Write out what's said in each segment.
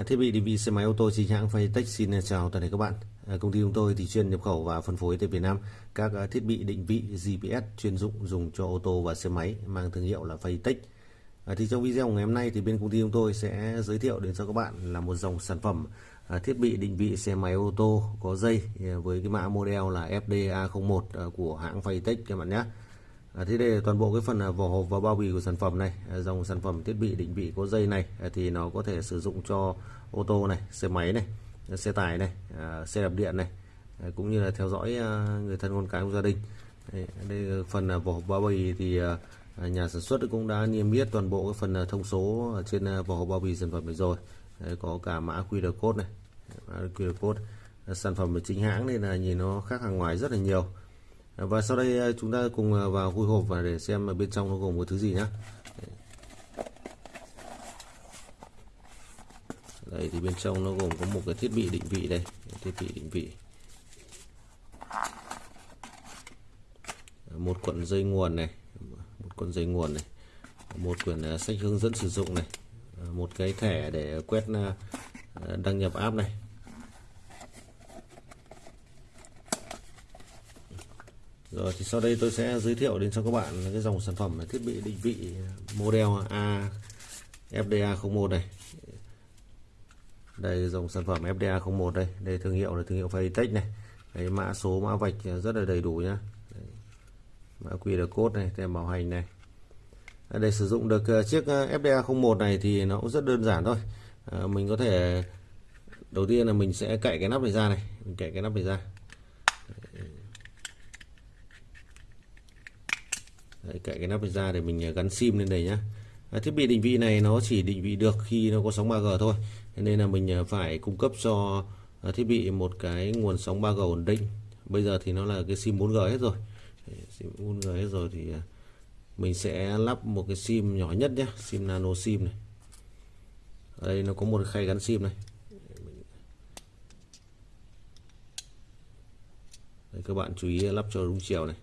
À, thiết bị định vị xe máy ô tô chính hãng Faytech xin à, chào toàn thể các bạn. À, công ty chúng tôi thì chuyên nhập khẩu và phân phối tại Việt Nam các thiết bị định vị GPS chuyên dụng dùng cho ô tô và xe máy mang thương hiệu là Faytech. Thì trong video ngày hôm nay thì bên công ty chúng tôi sẽ giới thiệu đến cho các bạn là một dòng sản phẩm thiết bị định vị xe máy ô tô có dây với cái mã model là FDA01 của hãng Faytech các bạn nhé. À, thế đây là toàn bộ cái phần à, vỏ hộp và bao bì của sản phẩm này à, dòng sản phẩm thiết bị định vị có dây này à, thì nó có thể sử dụng cho ô tô này xe máy này xe tải này xe đạp điện này cũng như là theo dõi người thân con cái của gia đình. Đây, đây phần vỏ hộp bao bì thì nhà sản xuất cũng đã niêm yết toàn bộ cái phần thông số ở trên vỏ hộp bao bì sản phẩm này rồi. Đấy, có cả mã QR code này mã QR code sản phẩm chính hãng nên là nhìn nó khác hàng ngoài rất là nhiều và sau đây ờ, chúng ta cùng ờ, vào khui hộp và để xem bên trong nó gồm có thứ gì nhé đây, thì bên trong nó gồm có một cái thiết bị định vị đây, thiết bị định vị. Một cuộn dây nguồn này, một cuộn dây nguồn này, một quyển ờ, sách hướng dẫn sử dụng này một cái thẻ để quét đăng nhập app này. Rồi thì sau đây tôi sẽ giới thiệu đến cho các bạn cái dòng sản phẩm thiết bị định vị model A FDA01 này. Đây dòng sản phẩm FDA01 đây, đây thương hiệu là thương hiệu Faytech này. Đấy, mã số mã vạch rất là đầy đủ nhá. Đấy. Mã QR code này, tem bảo hành này. À, để sử dụng được à, chiếc à, FDA01 này thì nó cũng rất đơn giản thôi. À, mình có thể đầu tiên là mình sẽ cậy cái nắp này ra này, mình cậy cái nắp này ra. Đấy, cậy cái nắp ra để mình à, gắn sim lên đây nhá. À, thiết bị định vị này nó chỉ định vị được khi nó có sóng 3G thôi. Nên là mình à, phải cung cấp cho à, thiết bị một cái nguồn sóng 3G ổn định. Bây giờ thì nó là cái sim 4G hết rồi. Sim 4G hết rồi thì mình sẽ lắp một cái sim nhỏ nhất nhé sim nano sim này. Ở đây nó có một khay gắn sim này. Đây, các bạn chú ý lắp cho đúng chiều này.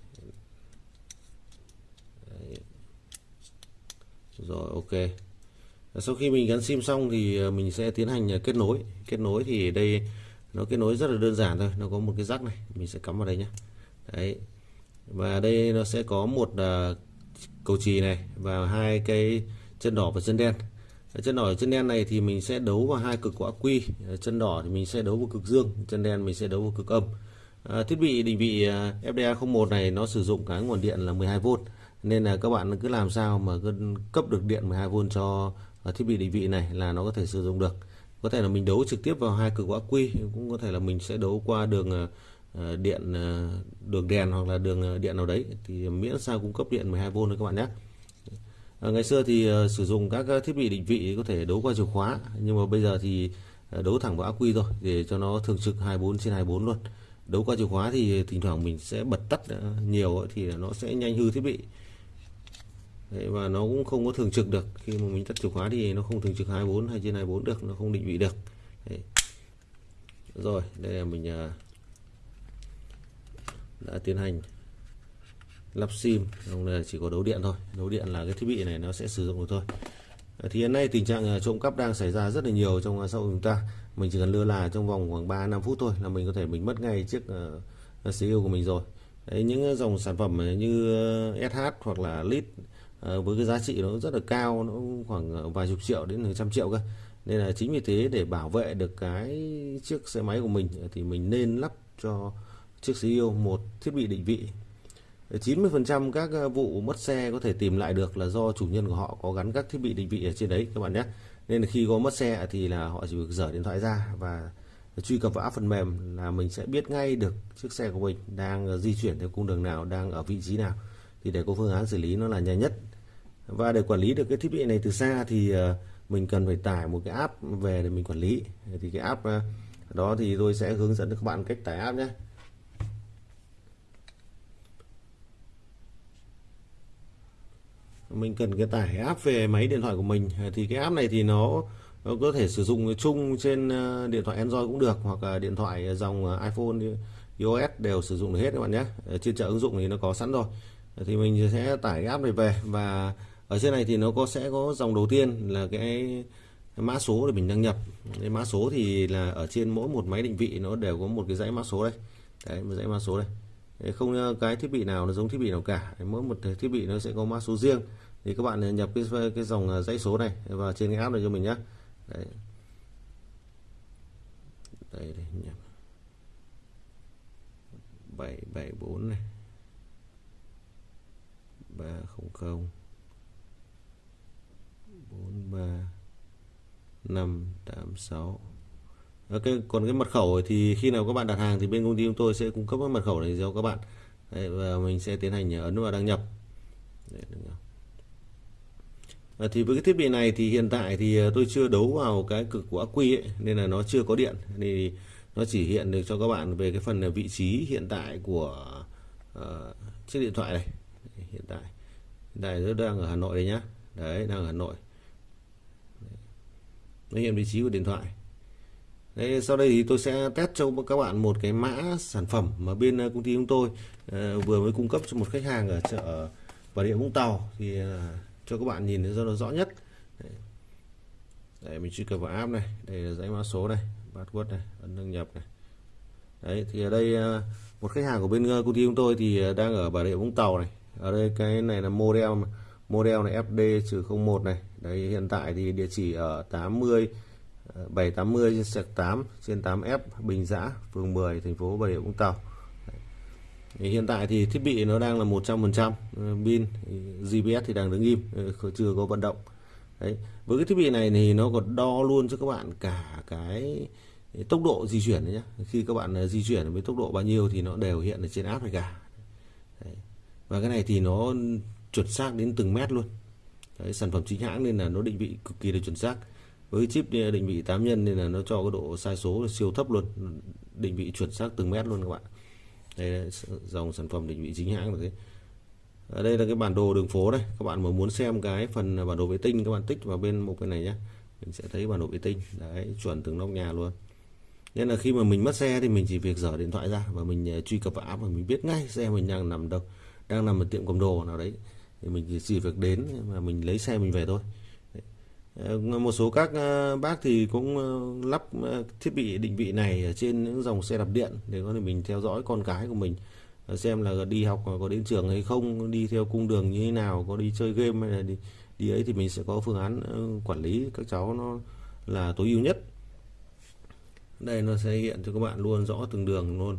Rồi ok. Sau khi mình gắn sim xong thì ờ, mình sẽ tiến hành ờ, kết nối. Kết nối thì đây nó kết nối rất là đơn giản thôi nó có một cái rắc này mình sẽ cắm vào đây nhé đấy. Và đây nó sẽ có một uh, cầu chì này và hai cái chân đỏ và chân đen. Chân đỏ và chân đen này thì mình sẽ đấu vào hai cực của ắc quy chân đỏ thì mình sẽ đấu vào cực dương chân đen mình sẽ đấu vào cực âm. À, thiết bị định vị FDA01 này nó sử dụng cái nguồn điện là 12V nên là các bạn cứ làm sao mà cấp được điện 12V cho ờ, thiết bị định vị này là nó có thể sử dụng được. Có thể là mình đấu trực tiếp vào hai cực ắc quy cũng có thể là mình sẽ đấu qua đường ờ, ờ, điện đường đèn hoặc là đường điện nào đấy. Thì miễn sao cung cấp điện 12V thôi các bạn nhé. À, ngày xưa thì sử dụng các thiết bị định vị có thể đấu qua chìa khóa nhưng mà bây giờ thì đấu thẳng vào ắc quy rồi để cho nó thường trực 24 trên 24 luôn. Đấu qua chìa khóa thì thỉnh thoảng mình sẽ bật tắt nhiều thì nó sẽ nhanh hư thiết bị. Đấy, và nó cũng không có thường trực được. Khi mà mình tắt chìa khóa thì nó không thường trực 24 hay trên 24 được nó không định vị được. Đấy. rồi đây là mình à, đã tiến hành lắp sim. Không là chỉ có đấu điện thôi. Đấu điện là cái thiết bị này nó sẽ sử dụng được thôi. Thì hiện nay tình trạng à, trộm cắp đang xảy ra rất là nhiều trong à, xã hội chúng ta. Mình chỉ cần lơ là trong vòng khoảng 3 5 phút thôi là mình có thể mình mất ngay chiếc uh, CPU của mình rồi. Đấy, những dòng sản phẩm như SH hoặc là lít Ờ, với cái giá trị nó rất là cao, nó khoảng vài chục triệu đến hàng trăm triệu cơ. Nên là chính vì thế để bảo vệ được cái chiếc xe máy của mình thì mình nên lắp cho chiếc CEO một thiết bị định vị. Ờ, 90% các ờ, vụ mất xe có thể tìm lại được là do chủ nhân của họ có gắn các thiết bị định vị ở trên đấy, các bạn nhé. Nên là khi có mất xe thì là họ chỉ việc dở điện thoại ra và truy cập vào app phần mềm là mình sẽ biết ngay được chiếc xe của mình đang di chuyển theo cung đường nào, đang ở vị trí nào. Thì để có phương án xử lý nó là nhanh nhất và để quản lý được cái thiết bị này từ xa thì ờ, mình cần phải tải một cái app về để mình quản lý. Thì cái app ờ, đó thì tôi sẽ hướng dẫn các bạn cách tải app nhé. Mình cần cái tải app về máy điện thoại của mình. Thì cái app này thì nó, nó có thể sử dụng chung trên ờ, điện thoại Android cũng được hoặc là điện thoại dòng iPhone iOS đều sử dụng được hết các bạn nhé. Trên chợ ứng dụng thì nó có sẵn rồi. Thì mình sẽ tải cái app này về và ở trên này thì nó có, sẽ có dòng đầu tiên là cái mã số để mình đăng nhập. Cái mã số thì là ở trên mỗi một máy định vị nó đều có một cái dãy mã số đây. Đấy, một dãy mã số đây. Không ờ, cái thiết bị nào nó giống thiết bị nào cả. Mỗi một thiết bị nó sẽ có mã số riêng. Thì các bạn ờ, nhập cái cái dòng ờ, dãy số này vào trên cái app này cho mình nhé đấy. Đây đây, nhập. 774 này. 300 43 586 ờ, cái còn cái mật khẩu thì khi nào các bạn đặt hàng thì bên công ty chúng tôi sẽ cung cấp cái mật khẩu này cho các bạn. Đấy, và mình sẽ tiến hành ấn vào đăng nhập. Đấy, À, thì với cái thiết bị này thì hiện tại thì ờ, tôi chưa đấu vào cái cực của ắc quy ấy, nên là nó chưa có điện. Thì nó chỉ hiện được cho các bạn về cái phần vị trí hiện tại của uh, chiếc điện thoại này. Hiện tại. Hiện tại nó đang ở Hà Nội đây nhá. Đấy đang ở Hà Nội nó hiện vị trí của điện thoại. Đấy, sau đây thì tôi sẽ test cho các bạn một cái mã sản phẩm mà bên ờ, công ty chúng tôi uh, vừa mới cung cấp cho một khách hàng ở chợ Bà Rịa Vũng Tàu. Thì uh, cho các bạn nhìn cho nó rõ nhất. Đấy. Đấy, mình truy cập vào app này. Đây là dãy mã số này password này ấn đăng nhập này. Đấy thì ở đây uh, một khách hàng của bên công ty chúng tôi thì đang ở Bà Rịa Vũng Tàu này. Ở đây cái này là model model này FD-01 này. Đấy, hiện tại thì địa chỉ ở 80 780 ờ, trên sạc 8 trên 8F Bình Giã, phường 10 thành phố Bà Rịa Vũng Tàu. Thì hiện tại thì thiết bị nó đang là 100% ờ, pin GPS thì đang đứng im ờ, chưa có vận động. Đấy. Với cái thiết bị này thì nó còn đo luôn cho các bạn cả cái tốc độ di chuyển nhé khi các bạn di chuyển với tốc độ bao nhiêu thì nó đều hiện ở trên app này cả. Đấy. và cái này thì nó chuẩn xác đến từng mét luôn. Đấy, sản phẩm chính hãng nên là nó định vị cực kỳ là chuẩn xác. Với chip định vị 8 nhân nên là nó cho cái độ sai số siêu thấp luôn. Định vị chuẩn xác từng mét luôn các bạn. Đây là dòng sản phẩm định vị chính hãng là thế. Ở đây là cái bản đồ đường phố đây. Các bạn mà muốn xem cái phần bản đồ vệ tinh các bạn tích vào bên một cái này nhé mình sẽ thấy bản đồ vệ tinh. Đấy chuẩn từng nóc nhà luôn. Nên là khi mà mình mất xe thì mình chỉ việc dở điện thoại ra và mình ờ, truy cập vào app và mình biết ngay xe mình đang nằm đâu đang nằm ở tiệm cầm đồ nào đấy, thì mình chỉ việc đến mà mình lấy xe mình về thôi. Một số các ờ, bác thì cũng ờ, lắp ờ, thiết bị định vị này ở trên những dòng xe đạp điện để có thể mình theo dõi con cái của mình xem là đi học có đến trường hay không, đi theo cung đường như thế nào, có đi chơi game hay là đi đi ấy thì mình sẽ có phương án quản lý các cháu nó là tối ưu nhất. Đây nó sẽ hiện cho các bạn luôn rõ từng đường luôn.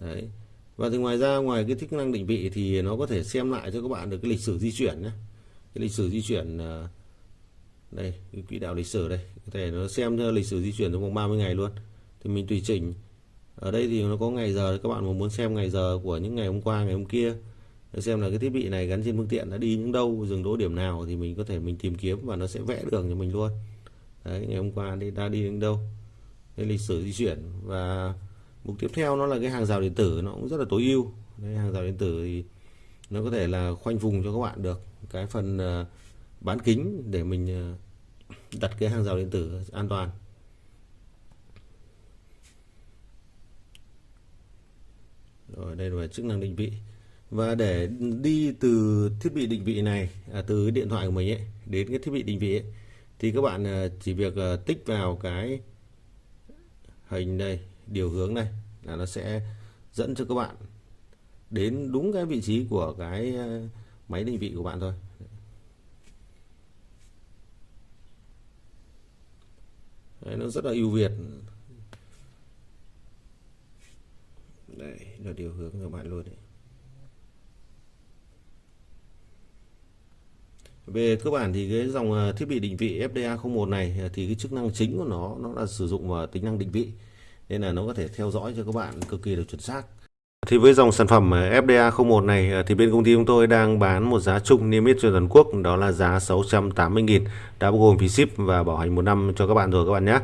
Đấy và thì ngoài ra, ngoài cái chức năng định vị thì nó có thể xem lại cho các bạn được cái lịch sử di chuyển nhé. Cái lịch sử di chuyển à, đây, cái quỹ đạo lịch sử đây. Có thể nó xem lịch sử di chuyển trong vòng 30 ngày luôn. Thì mình tùy chỉnh. Ở đây thì nó có ngày giờ, các bạn mà muốn xem ngày giờ của những ngày hôm qua, ngày hôm kia để xem là cái thiết bị này gắn trên phương tiện đã đi những đâu, dừng đỗ điểm nào thì mình có thể mình tìm kiếm và nó sẽ vẽ đường cho mình luôn. Đấy, ngày hôm qua đi, đã đi đến đâu. Cái lịch sử di chuyển và mục tiếp theo nó là cái hàng rào điện tử nó cũng rất là tối ưu. Cái hàng rào điện tử thì nó có thể là khoanh vùng cho các bạn được. Cái phần ờ, bán kính để mình ờ, đặt cái hàng rào điện tử an toàn. Rồi đây là chức năng định vị. Và để đi từ thiết bị định vị này à, từ điện thoại của mình ấy đến cái thiết bị định vị ấy, thì các bạn ờ, chỉ việc tích vào cái hình đây điều hướng này là nó sẽ dẫn cho các bạn đến đúng cái vị trí của cái ờ, máy định vị của bạn thôi. Đấy, nó rất là ưu việt. Đây là điều hướng của bạn luôn đấy. Về cơ bản thì cái dòng ờ, thiết bị định vị FDA01 này ờ, thì cái chức năng chính của nó nó là sử dụng vào tính năng định vị nên là nó có thể theo dõi cho các bạn cực kỳ là chuẩn xác. Thì với dòng sản phẩm FDA01 này ờ, thì bên công ty chúng tôi đang bán một giá chung niêm yết trên toàn quốc, đó là giá 680.000 đã bao gồm phí ship và bảo hành một năm cho các bạn rồi các bạn nhé.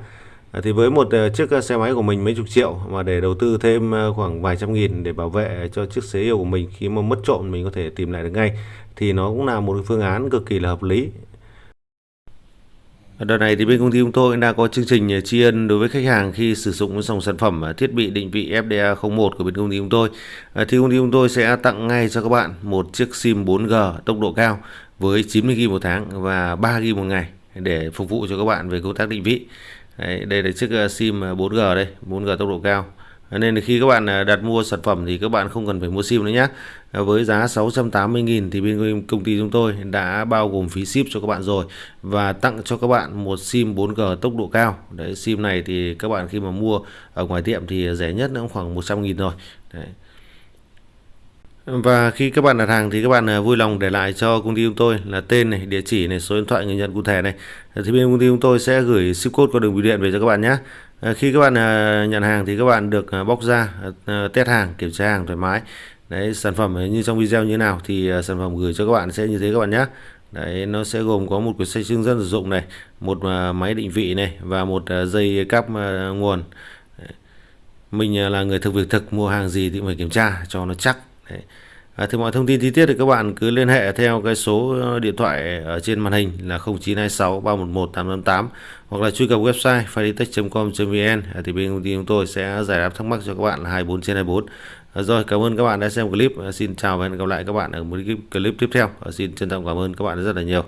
Ờ, thì với một ờ, chiếc xe máy của mình mấy chục triệu mà để đầu tư thêm khoảng vài trăm nghìn để bảo vệ cho chiếc xế yêu của mình khi mà mất trộm mình có thể tìm lại được ngay, thì nó cũng là một phương án cực kỳ là hợp lý. Đợt này thì bên công ty chúng tôi đã có chương trình uh, tri ân đối với khách hàng khi sử dụng dòng sản phẩm uh, thiết bị định vị FDA01 của bên công ty chúng tôi. Uh, thì công ty chúng tôi sẽ tặng ngay cho các bạn một chiếc SIM 4G tốc độ cao với 90GB một tháng và 3GB một ngày để phục vụ cho các bạn về công tác định vị Đấy, đây là chiếc sim 4G đây 4G tốc độ cao nên khi các bạn à, đặt mua sản phẩm thì các bạn không cần phải mua sim nữa nhé với giá 680.000 thì bên công ty chúng tôi đã bao gồm phí ship cho các bạn rồi và tặng cho các bạn một sim 4G tốc độ cao đấy sim này thì các bạn khi mà mua ở ngoài tiệm thì rẻ nhất nó khoảng 100.000 rồi đấy. Và khi các bạn đặt hàng thì các bạn à, vui lòng để lại cho công ty chúng tôi là tên này, địa chỉ này, số điện thoại người nhận cụ thể này. Thì bên công ty chúng tôi sẽ gửi ship code qua đường bưu điện về cho các bạn nhé. Ờ, khi các bạn ờ, nhận hàng thì các bạn được ờ, bóc ra test hàng, kiểm tra hàng thoải mái. Đấy, sản phẩm như trong video như thế nào thì sản phẩm gửi cho các bạn sẽ như thế các bạn nhé. Đấy, nó sẽ gồm có một quyển sách hướng dẫn sử dụng này, một máy định vị này và một dây cáp nguồn. Mình là người thực việc thực mua hàng gì thì phải kiểm tra cho nó chắc. Đấy. À, thì mọi thông tin chi tiết thì các bạn cứ liên hệ theo cái số ờ, điện thoại ở trên màn hình là 0926 311 888 hoặc là truy cập website faditech.com.vn à, thì bên công ty chúng tôi sẽ giải đáp thắc mắc cho các bạn là 24 trên 24. À, rồi cảm ơn các bạn đã xem clip. À, xin chào và hẹn gặp lại các bạn ở một clip tiếp theo. À, xin trân trọng cảm ơn các bạn rất là nhiều.